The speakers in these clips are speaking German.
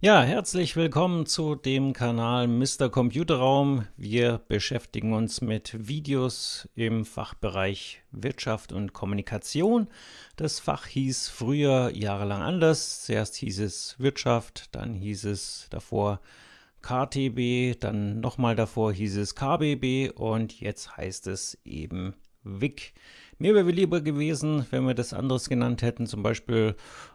Ja, herzlich willkommen zu dem Kanal Mr. Computerraum. Wir beschäftigen uns mit Videos im Fachbereich Wirtschaft und Kommunikation. Das Fach hieß früher jahrelang anders. Zuerst hieß es Wirtschaft, dann hieß es davor KTB, dann nochmal davor hieß es KBB und jetzt heißt es eben WIC. Mir wäre lieber gewesen, wenn wir das anderes genannt hätten, zum Beispiel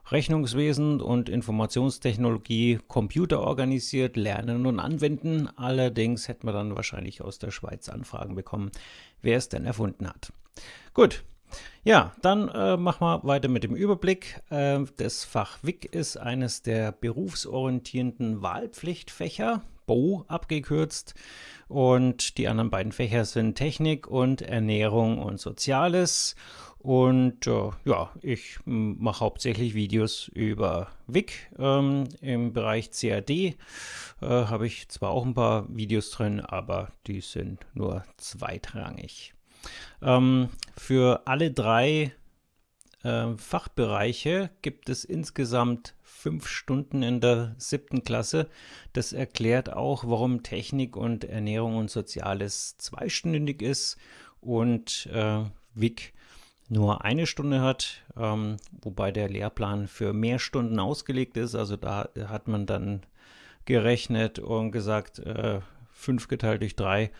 Rechnungswesen und Informationstechnologie, Computer organisiert, lernen und anwenden. Allerdings hätten wir dann wahrscheinlich aus der Schweiz Anfragen bekommen, wer es denn erfunden hat. Gut, ja, dann äh, machen wir weiter mit dem Überblick. Äh, das Fach WIC ist eines der berufsorientierenden Wahlpflichtfächer, BO abgekürzt. Und die anderen beiden Fächer sind Technik und Ernährung und Soziales. Und äh, ja, ich mache hauptsächlich Videos über WIC. Ähm, Im Bereich CAD äh, habe ich zwar auch ein paar Videos drin, aber die sind nur zweitrangig. Ähm, für alle drei äh, Fachbereiche gibt es insgesamt fünf Stunden in der siebten Klasse. Das erklärt auch, warum Technik und Ernährung und Soziales zweistündig ist und äh, WIC nur eine Stunde hat, ähm, wobei der Lehrplan für mehr Stunden ausgelegt ist. Also da hat man dann gerechnet und gesagt, äh, 5 geteilt durch 3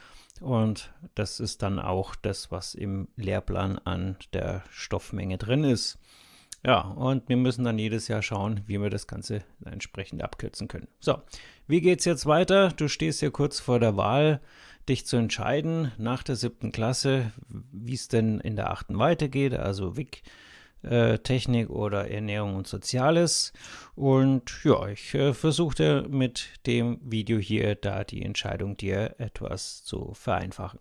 und das ist dann auch das, was im Lehrplan an der Stoffmenge drin ist. Ja, und wir müssen dann jedes Jahr schauen, wie wir das Ganze entsprechend abkürzen können. So, wie geht es jetzt weiter? Du stehst hier kurz vor der Wahl, dich zu entscheiden nach der siebten Klasse, wie es denn in der achten weitergeht, also WIC, äh, Technik oder Ernährung und Soziales. Und ja, ich äh, versuchte mit dem Video hier da die Entscheidung dir etwas zu vereinfachen.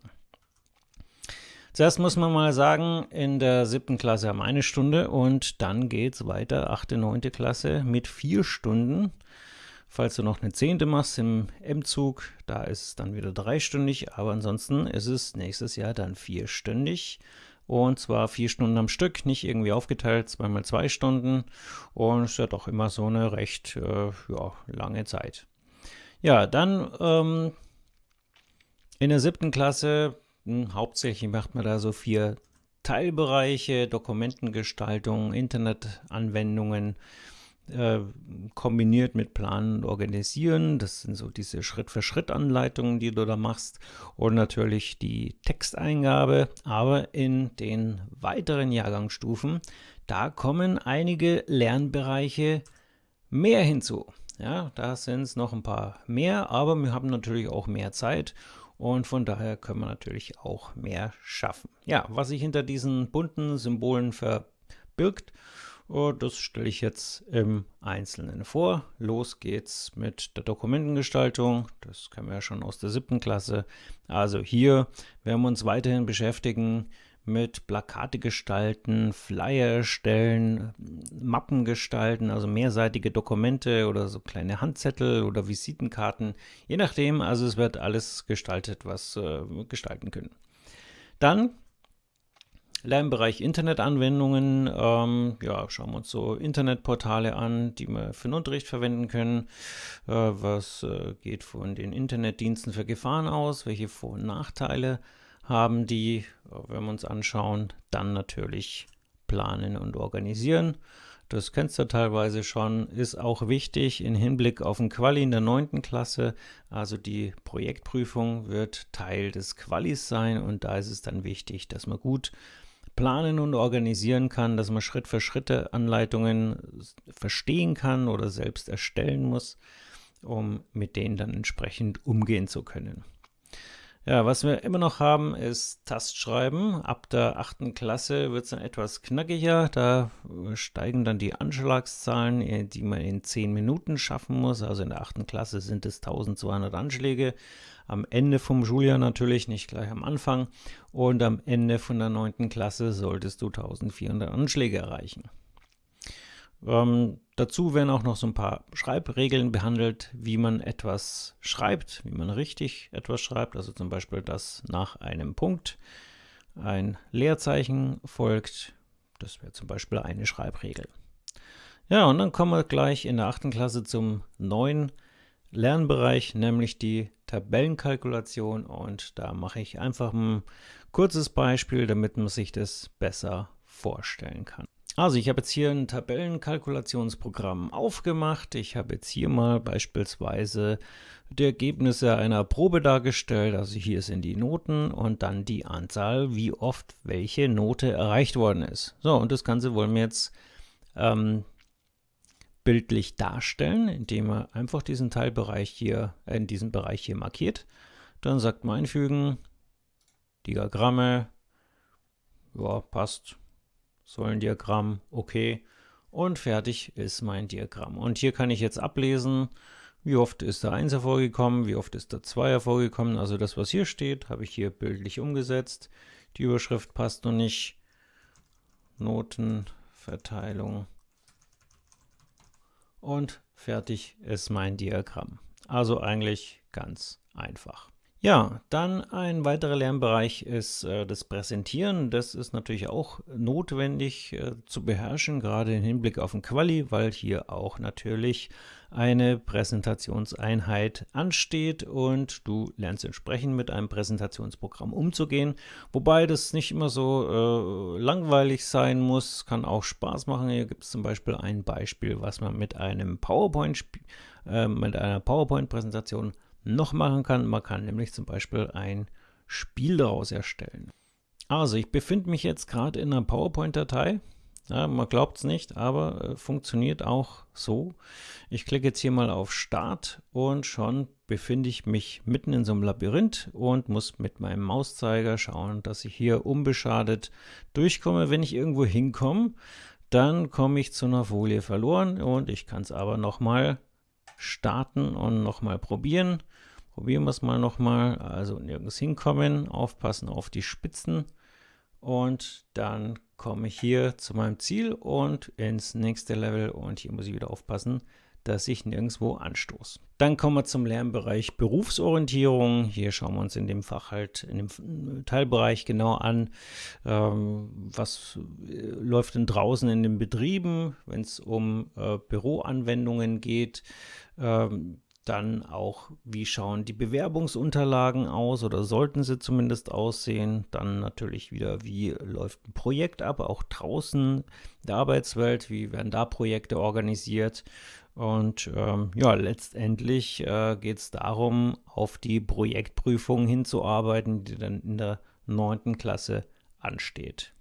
Zuerst muss man mal sagen, in der siebten Klasse haben eine Stunde und dann geht es weiter, achte, neunte Klasse mit vier Stunden. Falls du noch eine zehnte machst im M-Zug, da ist es dann wieder dreistündig, aber ansonsten ist es nächstes Jahr dann vierstündig. Und zwar vier Stunden am Stück, nicht irgendwie aufgeteilt, zweimal zwei Stunden. Und ist ja doch immer so eine recht äh, ja, lange Zeit. Ja, dann ähm, in der siebten Klasse hm, hauptsächlich macht man da so vier Teilbereiche, Dokumentengestaltung, Internetanwendungen, äh, kombiniert mit Planen und Organisieren. Das sind so diese Schritt-für-Schritt-Anleitungen, die du da machst. Und natürlich die Texteingabe. Aber in den weiteren Jahrgangsstufen, da kommen einige Lernbereiche mehr hinzu. Ja, da sind es noch ein paar mehr, aber wir haben natürlich auch mehr Zeit und von daher können wir natürlich auch mehr schaffen. Ja, was sich hinter diesen bunten Symbolen verbirgt, oh, das stelle ich jetzt im Einzelnen vor. Los geht's mit der Dokumentengestaltung. Das kennen wir ja schon aus der siebten Klasse. Also hier werden wir uns weiterhin beschäftigen mit Plakate gestalten, Flyer erstellen, Mappen gestalten, also mehrseitige Dokumente oder so kleine Handzettel oder Visitenkarten, je nachdem. Also es wird alles gestaltet, was äh, gestalten können. Dann Lernbereich Internetanwendungen. Ähm, ja, schauen wir uns so Internetportale an, die wir für den Unterricht verwenden können. Äh, was äh, geht von den Internetdiensten für Gefahren aus? Welche Vor- und Nachteile haben die, wenn wir uns anschauen, dann natürlich planen und organisieren. Das kennst du teilweise schon, ist auch wichtig im Hinblick auf den Quali in der 9. Klasse. Also die Projektprüfung wird Teil des Qualis sein und da ist es dann wichtig, dass man gut planen und organisieren kann, dass man Schritt für Schritt Anleitungen verstehen kann oder selbst erstellen muss, um mit denen dann entsprechend umgehen zu können. Ja, was wir immer noch haben, ist Tastschreiben. Ab der achten Klasse wird es dann etwas knackiger. Da steigen dann die Anschlagszahlen, äh, die man in 10 Minuten schaffen muss. Also in der achten Klasse sind es 1200 Anschläge. Am Ende vom Schuljahr natürlich, nicht gleich am Anfang. Und am Ende von der neunten Klasse solltest du 1400 Anschläge erreichen. Ähm, dazu werden auch noch so ein paar Schreibregeln behandelt, wie man etwas schreibt, wie man richtig etwas schreibt. Also zum Beispiel, dass nach einem Punkt ein Leerzeichen folgt. Das wäre zum Beispiel eine Schreibregel. Ja, und dann kommen wir gleich in der achten Klasse zum neuen Lernbereich, nämlich die Tabellenkalkulation. Und da mache ich einfach ein kurzes Beispiel, damit man sich das besser vorstellen kann. Also ich habe jetzt hier ein Tabellenkalkulationsprogramm aufgemacht. Ich habe jetzt hier mal beispielsweise die Ergebnisse einer Probe dargestellt. Also hier sind die Noten und dann die Anzahl, wie oft welche Note erreicht worden ist. So, und das Ganze wollen wir jetzt ähm, bildlich darstellen, indem man einfach diesen Teilbereich hier, äh, in diesem Bereich hier markiert. Dann sagt man einfügen, Diagramme, ja, passt, Säulendiagramm, okay. Und fertig ist mein Diagramm. Und hier kann ich jetzt ablesen, wie oft ist der 1 hervorgekommen, wie oft ist der 2 hervorgekommen. Also das, was hier steht, habe ich hier bildlich umgesetzt. Die Überschrift passt noch nicht. Notenverteilung. Und fertig ist mein Diagramm. Also eigentlich ganz einfach. Ja, dann ein weiterer Lernbereich ist äh, das Präsentieren. Das ist natürlich auch notwendig äh, zu beherrschen, gerade im Hinblick auf den Quali, weil hier auch natürlich eine Präsentationseinheit ansteht und du lernst entsprechend mit einem Präsentationsprogramm umzugehen. Wobei das nicht immer so äh, langweilig sein muss, kann auch Spaß machen. Hier gibt es zum Beispiel ein Beispiel, was man mit einem PowerPoint, äh, mit einer PowerPoint-Präsentation noch machen kann. Man kann nämlich zum Beispiel ein Spiel daraus erstellen. Also ich befinde mich jetzt gerade in einer PowerPoint-Datei. Ja, man glaubt es nicht, aber äh, funktioniert auch so. Ich klicke jetzt hier mal auf Start und schon befinde ich mich mitten in so einem Labyrinth und muss mit meinem Mauszeiger schauen, dass ich hier unbeschadet durchkomme. Wenn ich irgendwo hinkomme, dann komme ich zu einer Folie verloren und ich kann es aber nochmal starten und nochmal probieren. Probieren wir es mal nochmal. Also nirgends hinkommen, aufpassen auf die Spitzen und dann komme ich hier zu meinem Ziel und ins nächste Level und hier muss ich wieder aufpassen, dass ich nirgendwo anstoße. Dann kommen wir zum Lernbereich Berufsorientierung. Hier schauen wir uns in dem Fach halt, in dem Teilbereich genau an, ähm, was äh, läuft denn draußen in den Betrieben, wenn es um äh, Büroanwendungen geht. Ähm, dann auch, wie schauen die Bewerbungsunterlagen aus oder sollten sie zumindest aussehen. Dann natürlich wieder, wie läuft ein Projekt ab, auch draußen in der Arbeitswelt, wie werden da Projekte organisiert. Und ähm, ja, letztendlich äh, geht es darum, auf die Projektprüfung hinzuarbeiten, die dann in der neunten Klasse ansteht.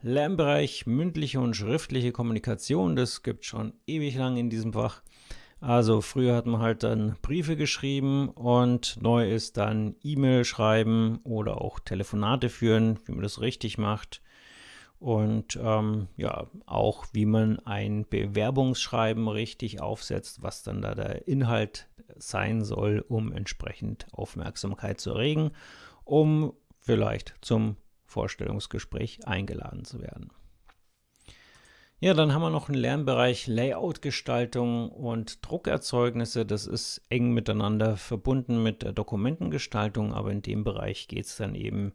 Lernbereich mündliche und schriftliche Kommunikation, das gibt schon ewig lang in diesem Fach. Also früher hat man halt dann Briefe geschrieben und neu ist dann E-Mail schreiben oder auch Telefonate führen, wie man das richtig macht. Und ähm, ja, auch wie man ein Bewerbungsschreiben richtig aufsetzt, was dann da der Inhalt sein soll, um entsprechend Aufmerksamkeit zu erregen, um vielleicht zum Vorstellungsgespräch eingeladen zu werden. Ja, dann haben wir noch einen Lernbereich Layout-Gestaltung und Druckerzeugnisse. Das ist eng miteinander verbunden mit der Dokumentengestaltung, aber in dem Bereich geht es dann eben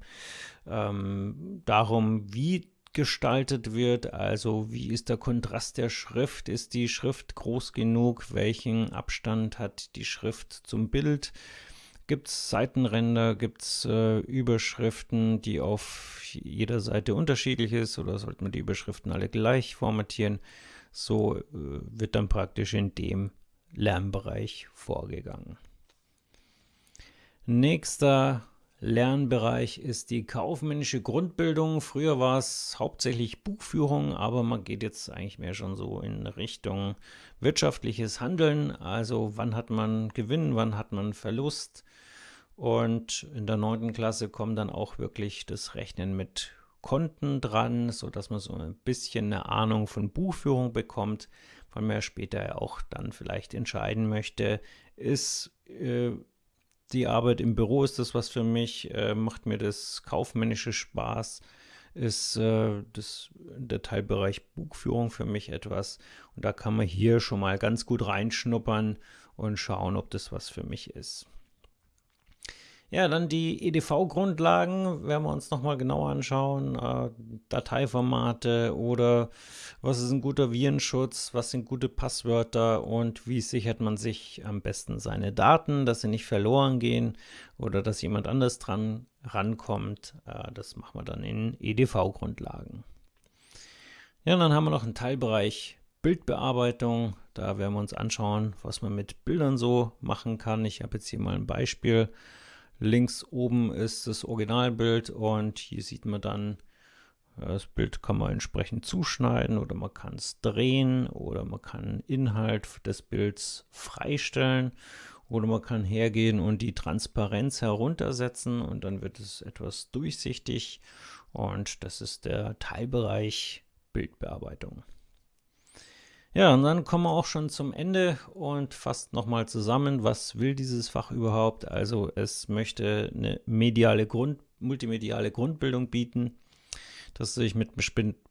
ähm, darum, wie gestaltet wird, also wie ist der Kontrast der Schrift, ist die Schrift groß genug, welchen Abstand hat die Schrift zum Bild, Gibt es Seitenränder, gibt es äh, Überschriften, die auf jeder Seite unterschiedlich ist oder sollte man die Überschriften alle gleich formatieren? So äh, wird dann praktisch in dem Lernbereich vorgegangen. Nächster Lernbereich ist die kaufmännische Grundbildung. Früher war es hauptsächlich Buchführung, aber man geht jetzt eigentlich mehr schon so in Richtung wirtschaftliches Handeln. Also wann hat man Gewinn, wann hat man Verlust. Und in der neunten Klasse kommt dann auch wirklich das Rechnen mit Konten dran, sodass man so ein bisschen eine Ahnung von Buchführung bekommt, weil man ja später auch dann vielleicht entscheiden möchte, ist äh, die Arbeit im Büro, ist das was für mich, äh, macht mir das kaufmännische Spaß, ist äh, das, der Teilbereich Buchführung für mich etwas. Und da kann man hier schon mal ganz gut reinschnuppern und schauen, ob das was für mich ist. Ja, dann die EDV-Grundlagen werden wir uns nochmal genauer anschauen. Äh, Dateiformate oder was ist ein guter Virenschutz, was sind gute Passwörter und wie sichert man sich am besten seine Daten, dass sie nicht verloren gehen oder dass jemand anders dran rankommt. Äh, das machen wir dann in EDV-Grundlagen. Ja, dann haben wir noch einen Teilbereich Bildbearbeitung. Da werden wir uns anschauen, was man mit Bildern so machen kann. Ich habe jetzt hier mal ein Beispiel. Links oben ist das Originalbild und hier sieht man dann, das Bild kann man entsprechend zuschneiden oder man kann es drehen oder man kann Inhalt des Bilds freistellen oder man kann hergehen und die Transparenz heruntersetzen und dann wird es etwas durchsichtig und das ist der Teilbereich Bildbearbeitung. Ja, und dann kommen wir auch schon zum Ende und fasst nochmal zusammen, was will dieses Fach überhaupt? Also es möchte eine mediale Grund, multimediale Grundbildung bieten, dass du dich mit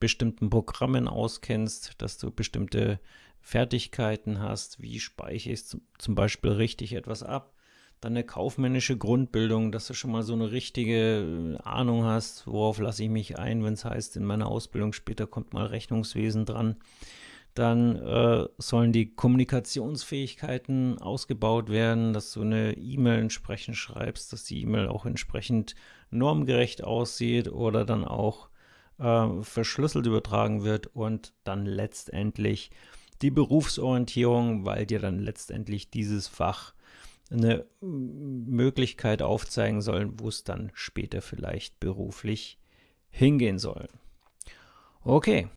bestimmten Programmen auskennst, dass du bestimmte Fertigkeiten hast, wie speichere ich zum Beispiel richtig etwas ab, dann eine kaufmännische Grundbildung, dass du schon mal so eine richtige äh, Ahnung hast, worauf lasse ich mich ein, wenn es heißt, in meiner Ausbildung später kommt mal Rechnungswesen dran dann äh, sollen die Kommunikationsfähigkeiten ausgebaut werden, dass du eine E-Mail entsprechend schreibst, dass die E-Mail auch entsprechend normgerecht aussieht oder dann auch äh, verschlüsselt übertragen wird und dann letztendlich die Berufsorientierung, weil dir dann letztendlich dieses Fach eine Möglichkeit aufzeigen soll, wo es dann später vielleicht beruflich hingehen soll. Okay,